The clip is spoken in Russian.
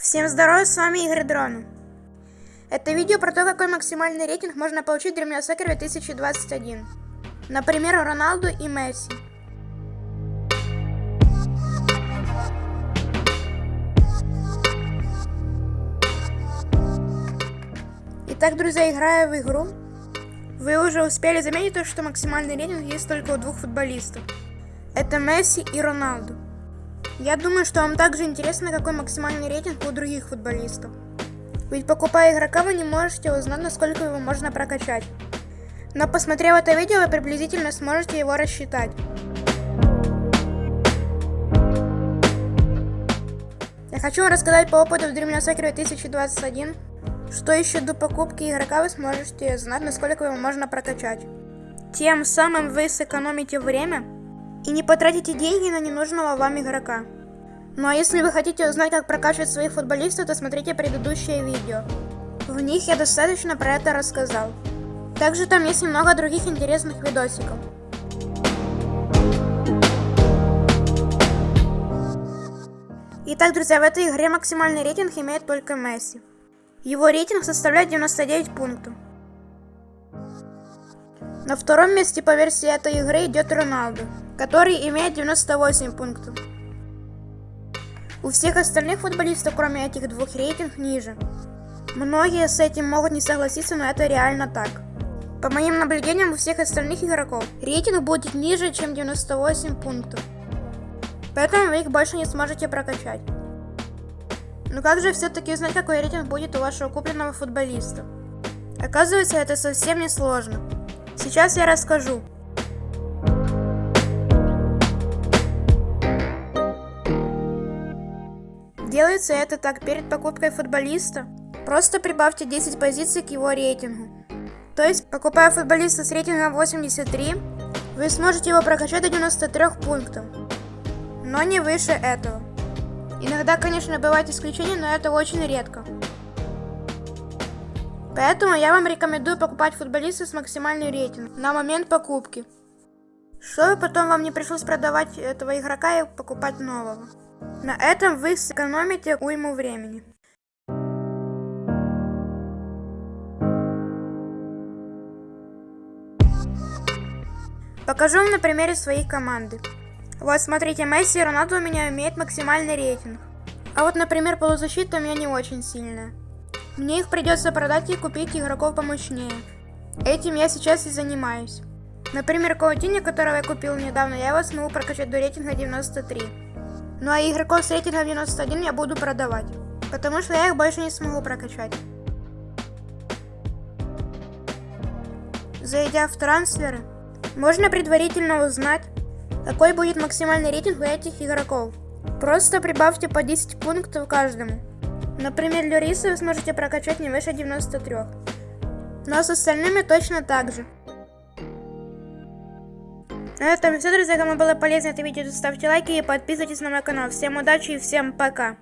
Всем здорова, с вами Игорь Дрон. Это видео про то, какой максимальный рейтинг можно получить в Dream Soccer 2021. Например, Роналду и Месси. Итак, друзья, играя в игру, вы уже успели заметить то, что максимальный рейтинг есть только у двух футболистов. Это Месси и Роналду. Я думаю, что вам также интересно, какой максимальный рейтинг у других футболистов. Ведь покупая игрока, вы не можете узнать, насколько его можно прокачать. Но посмотрев это видео, вы приблизительно сможете его рассчитать. Я хочу вам рассказать по опыту в Dream Soccer 2021, что еще до покупки игрока вы сможете знать, насколько его можно прокачать. Тем самым вы сэкономите время и не потратите деньги на ненужного вам игрока. Ну а если вы хотите узнать, как прокачивать своих футболистов, то смотрите предыдущие видео. В них я достаточно про это рассказал. Также там есть немного других интересных видосиков. Итак, друзья, в этой игре максимальный рейтинг имеет только Месси. Его рейтинг составляет 99 пунктов. На втором месте по версии этой игры идет Роналду, который имеет 98 пунктов. У всех остальных футболистов, кроме этих двух, рейтинг ниже. Многие с этим могут не согласиться, но это реально так. По моим наблюдениям, у всех остальных игроков рейтинг будет ниже, чем 98 пунктов. Поэтому вы их больше не сможете прокачать. Но как же все-таки узнать, какой рейтинг будет у вашего купленного футболиста? Оказывается, это совсем не сложно. Сейчас я расскажу. Делается это так перед покупкой футболиста. Просто прибавьте 10 позиций к его рейтингу. То есть, покупая футболиста с рейтингом 83, вы сможете его прокачать до 93 пунктов. Но не выше этого. Иногда, конечно, бывают исключения, но это очень редко. Поэтому я вам рекомендую покупать футболиста с максимальным рейтингом на момент покупки. Чтобы потом вам не пришлось продавать этого игрока и покупать нового. На этом вы сэкономите уйму времени. Покажу вам на примере своей команды. Вот смотрите, Месси и Роналду у меня имеют максимальный рейтинг. А вот, например, полузащита у меня не очень сильная. Мне их придется продать и купить игроков помощнее. Этим я сейчас и занимаюсь. Например, Каутини, которого я купил недавно, я его смогу прокачать до рейтинга 93. Ну а игроков с рейтингом 91 я буду продавать. Потому что я их больше не смогу прокачать. Зайдя в трансферы, можно предварительно узнать, какой будет максимальный рейтинг у этих игроков. Просто прибавьте по 10 пунктов каждому. Например, Люриса вы сможете прокачать не выше 93. Но с остальными точно так же. На этом все, друзья. Кому было полезно это видео, ставьте лайки и подписывайтесь на мой канал. Всем удачи и всем пока.